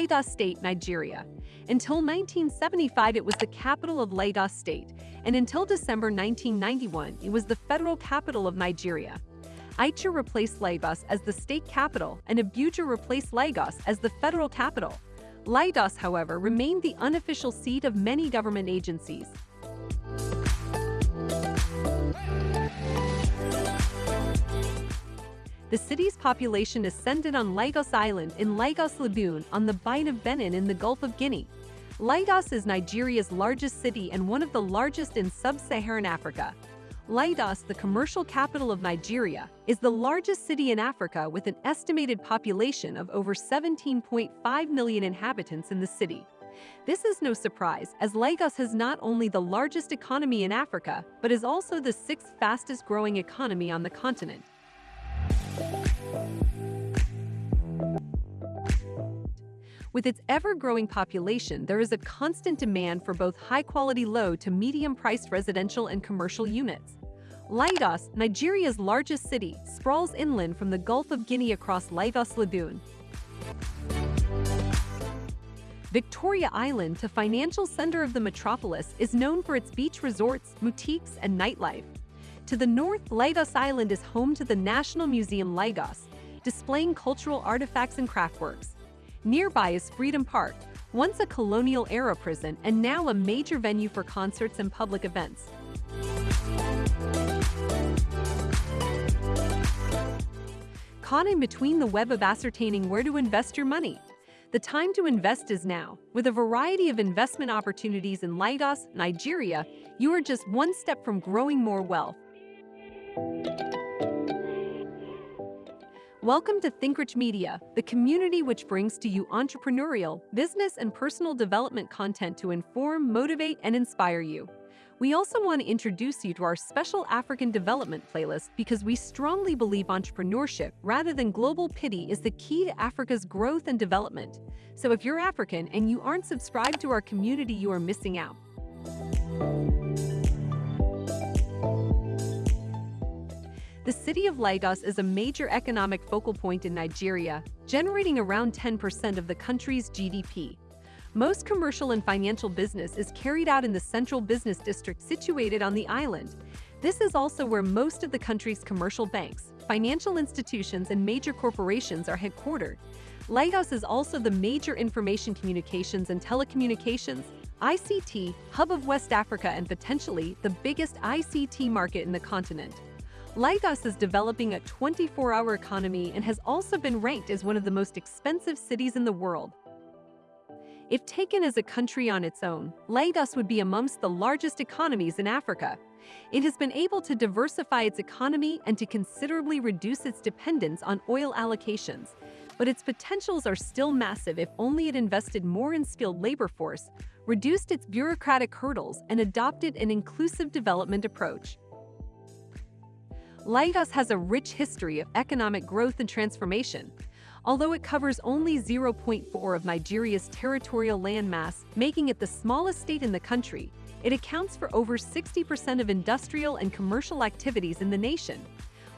Lagos State, Nigeria. Until 1975, it was the capital of Lagos State, and until December 1991, it was the federal capital of Nigeria. Onitsha replaced Lagos as the state capital, and Abuja replaced Lagos as the federal capital. Lagos, however, remained the unofficial seat of many government agencies. The city's population ascended on Lagos Island in Lagos Lagoon on the Bight of Benin in the Gulf of Guinea. Lagos is Nigeria's largest city and one of the largest in sub-Saharan Africa. Lagos, the commercial capital of Nigeria, is the largest city in Africa with an estimated population of over 17.5 million inhabitants in the city. This is no surprise, as Lagos has not only the largest economy in Africa, but is also the sixth fastest growing economy on the continent. With its ever-growing population, there is a constant demand for both high-quality low to medium-priced residential and commercial units. Lagos, Nigeria's largest city, sprawls inland from the Gulf of Guinea across Lagos Lagoon. Victoria Island, the financial center of the metropolis, is known for its beach resorts, boutiques, and nightlife. To the north, Lagos Island is home to the National Museum Lagos, displaying cultural artifacts and craftworks. Nearby is Freedom Park, once a colonial-era prison and now a major venue for concerts and public events. Caught in between the web of ascertaining where to invest your money. The time to invest is now. With a variety of investment opportunities in Lagos, Nigeria, you are just one step from growing more wealth. Welcome to ThinkRich Media, the community which brings to you entrepreneurial, business, and personal development content to inform, motivate, and inspire you. We also want to introduce you to our special African development playlist because we strongly believe entrepreneurship rather than global pity is the key to Africa's growth and development. So if you're African and you aren't subscribed to our community, you are missing out. The city of Lagos is a major economic focal point in Nigeria, generating around 10% of the country's GDP. Most commercial and financial business is carried out in the central business district situated on the island. This is also where most of the country's commercial banks, financial institutions, and major corporations are headquartered. Lagos is also the major information communications and telecommunications, ICT, hub of West Africa and potentially the biggest ICT market in the continent. Lagos is developing a 24-hour economy and has also been ranked as one of the most expensive cities in the world. If taken as a country on its own, Lagos would be amongst the largest economies in Africa. It has been able to diversify its economy and to considerably reduce its dependence on oil allocations, but its potentials are still massive if only it invested more in skilled labor force, reduced its bureaucratic hurdles, and adopted an inclusive development approach. Lagos has a rich history of economic growth and transformation. Although it covers only 0.4 of Nigeria's territorial landmass, making it the smallest state in the country, it accounts for over 60% of industrial and commercial activities in the nation.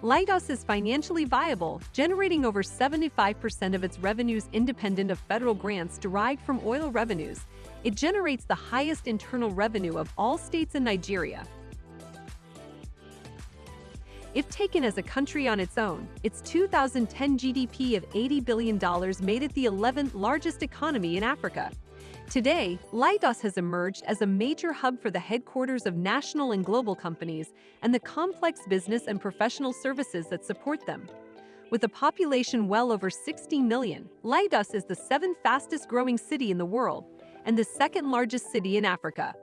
Lagos is financially viable, generating over 75% of its revenues independent of federal grants derived from oil revenues. It generates the highest internal revenue of all states in Nigeria, if taken as a country on its own, its 2010 GDP of $80 billion made it the 11th largest economy in Africa. Today, Lagos has emerged as a major hub for the headquarters of national and global companies and the complex business and professional services that support them. With a population well over 16 million, Lagos is the seventh fastest growing city in the world and the second largest city in Africa.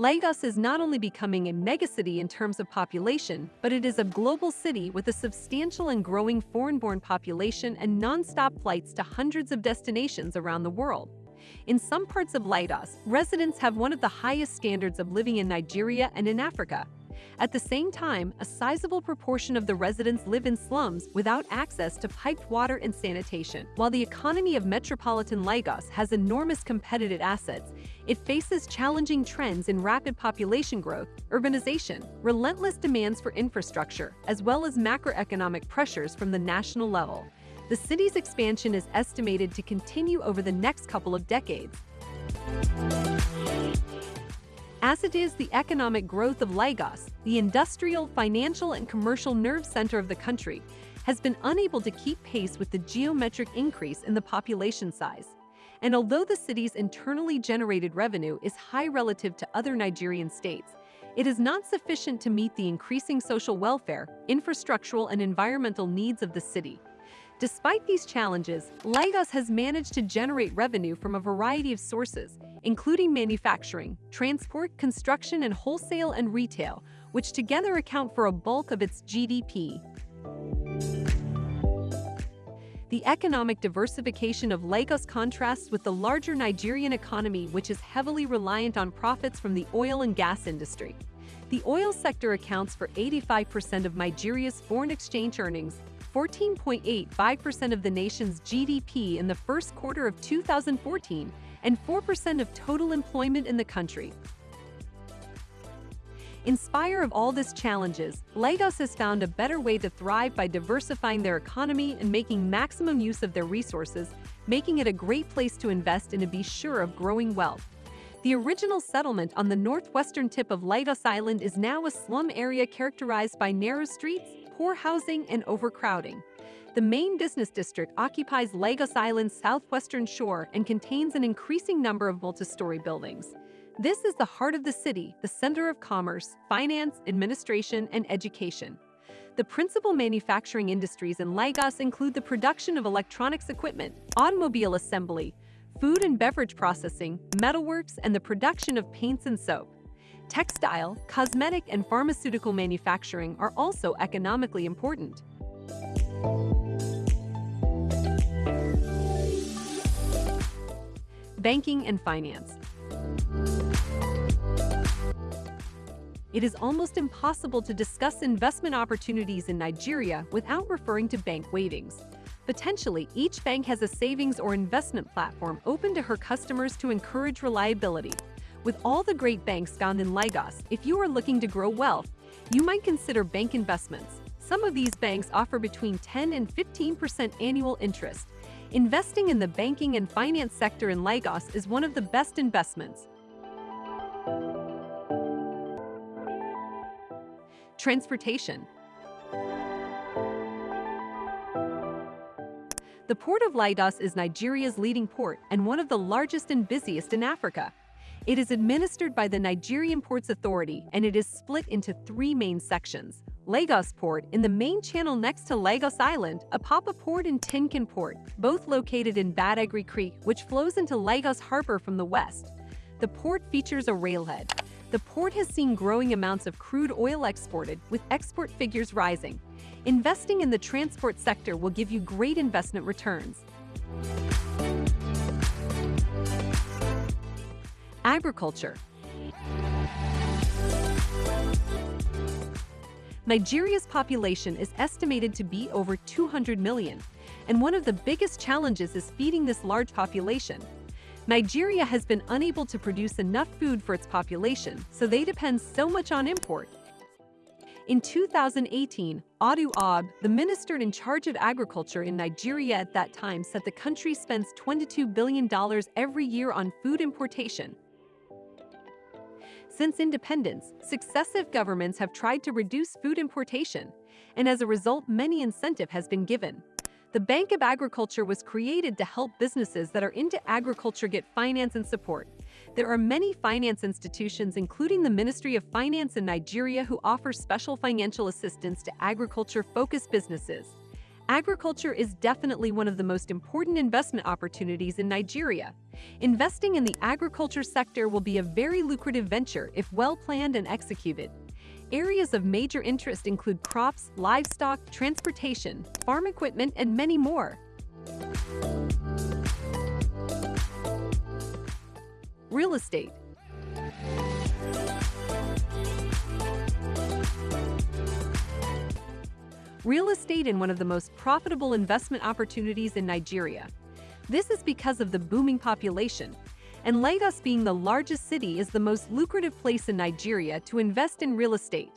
Lagos is not only becoming a megacity in terms of population, but it is a global city with a substantial and growing foreign-born population and non-stop flights to hundreds of destinations around the world. In some parts of Lagos, residents have one of the highest standards of living in Nigeria and in Africa. At the same time, a sizable proportion of the residents live in slums without access to piped water and sanitation. While the economy of metropolitan Lagos has enormous competitive assets, it faces challenging trends in rapid population growth, urbanization, relentless demands for infrastructure, as well as macroeconomic pressures from the national level. The city's expansion is estimated to continue over the next couple of decades. As it is the economic growth of Lagos, the industrial, financial, and commercial nerve center of the country, has been unable to keep pace with the geometric increase in the population size. And although the city's internally generated revenue is high relative to other Nigerian states, it is not sufficient to meet the increasing social welfare, infrastructural, and environmental needs of the city. Despite these challenges, Lagos has managed to generate revenue from a variety of sources, including manufacturing, transport, construction, and wholesale and retail, which together account for a bulk of its GDP. The economic diversification of Lagos contrasts with the larger Nigerian economy, which is heavily reliant on profits from the oil and gas industry. The oil sector accounts for 85% of Nigeria's foreign exchange earnings 14.85% of the nation's GDP in the first quarter of 2014 and 4% of total employment in the country. In spite of all these challenges, Lagos has found a better way to thrive by diversifying their economy and making maximum use of their resources, making it a great place to invest and to be sure of growing wealth. The original settlement on the northwestern tip of Lagos Island is now a slum area characterized by narrow streets, poor housing, and overcrowding. The main business district occupies Lagos Island's southwestern shore and contains an increasing number of multi-story buildings. This is the heart of the city, the center of commerce, finance, administration, and education. The principal manufacturing industries in Lagos include the production of electronics equipment, automobile assembly, food and beverage processing, metalworks, and the production of paints and soap. Textile, cosmetic, and pharmaceutical manufacturing are also economically important. Banking and finance. It is almost impossible to discuss investment opportunities in Nigeria without referring to bank weightings. Potentially, each bank has a savings or investment platform open to her customers to encourage reliability. With all the great banks found in Lagos, if you are looking to grow wealth, you might consider bank investments. Some of these banks offer between 10 and 15% annual interest. Investing in the banking and finance sector in Lagos is one of the best investments. Transportation The Port of Lagos is Nigeria's leading port and one of the largest and busiest in Africa. It is administered by the Nigerian Ports Authority and it is split into three main sections. Lagos Port in the main channel next to Lagos Island, Apapa Port and Tin Can Port, both located in Badagry Creek, which flows into Lagos Harbor from the west. The port features a railhead. The port has seen growing amounts of crude oil exported, with export figures rising. Investing in the transport sector will give you great investment returns. Agriculture Nigeria's population is estimated to be over 200 million, and one of the biggest challenges is feeding this large population. Nigeria has been unable to produce enough food for its population, so they depend so much on import. In 2018, Audu Ogbeh, the minister in charge of agriculture in Nigeria at that time said the country spends $22 billion every year on food importation, since independence, successive governments have tried to reduce food importation, and as a result, many incentive has been given. The Bank of Agriculture was created to help businesses that are into agriculture get finance and support. There are many finance institutions, including the Ministry of Finance in Nigeria, who offer special financial assistance to agriculture-focused businesses. Agriculture is definitely one of the most important investment opportunities in Nigeria. Investing in the agriculture sector will be a very lucrative venture if well planned and executed. Areas of major interest include crops, livestock, transportation, farm equipment, and many more. Real estate real estate in one of the most profitable investment opportunities in Nigeria. This is because of the booming population, and Lagos being the largest city is the most lucrative place in Nigeria to invest in real estate.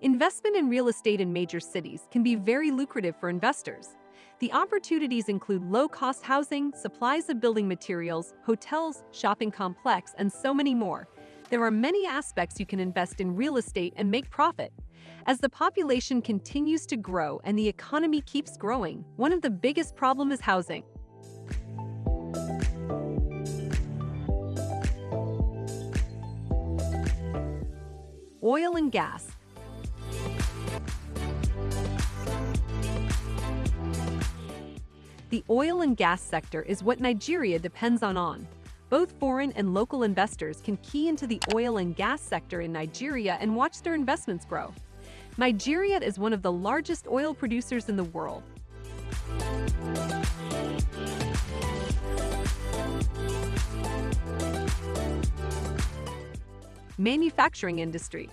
Investment in real estate in major cities can be very lucrative for investors. The opportunities include low-cost housing, supplies of building materials, hotels, shopping complex, and so many more. There are many aspects you can invest in real estate and make profit. As the population continues to grow and the economy keeps growing, one of the biggest problems is housing. Oil and gas. The oil and gas sector is what Nigeria depends on on. Both foreign and local investors can key into the oil and gas sector in Nigeria and watch their investments grow. Nigeria is one of the largest oil producers in the world. Manufacturing industry.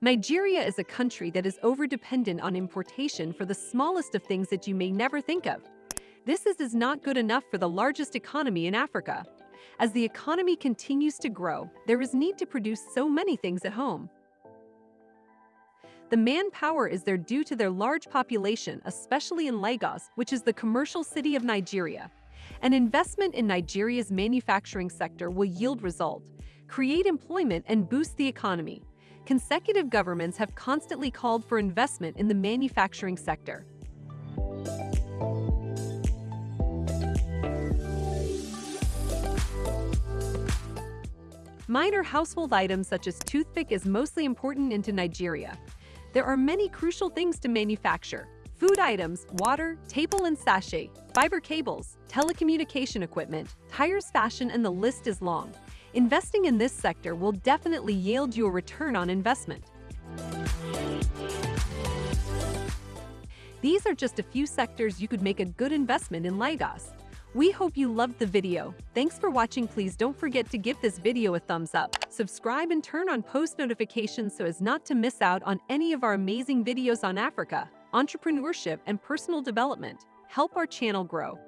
Nigeria is a country that is over-dependent on importation for the smallest of things that you may never think of. This is, is not good enough for the largest economy in Africa. As the economy continues to grow, there is need to produce so many things at home. The manpower is there due to their large population, especially in Lagos, which is the commercial city of Nigeria. An investment in Nigeria's manufacturing sector will yield result, create employment and boost the economy. Consecutive governments have constantly called for investment in the manufacturing sector. Minor household items such as toothpick is mostly important into Nigeria. There are many crucial things to manufacture, food items, water, table and sachet, fiber cables, telecommunication equipment, tires fashion and the list is long. Investing in this sector will definitely yield you a return on investment. These are just a few sectors you could make a good investment in Lagos. We hope you loved the video. Thanks for watching. Please don't forget to give this video a thumbs up, subscribe and turn on post notifications so as not to miss out on any of our amazing videos on Africa entrepreneurship, and personal development. Help our channel grow.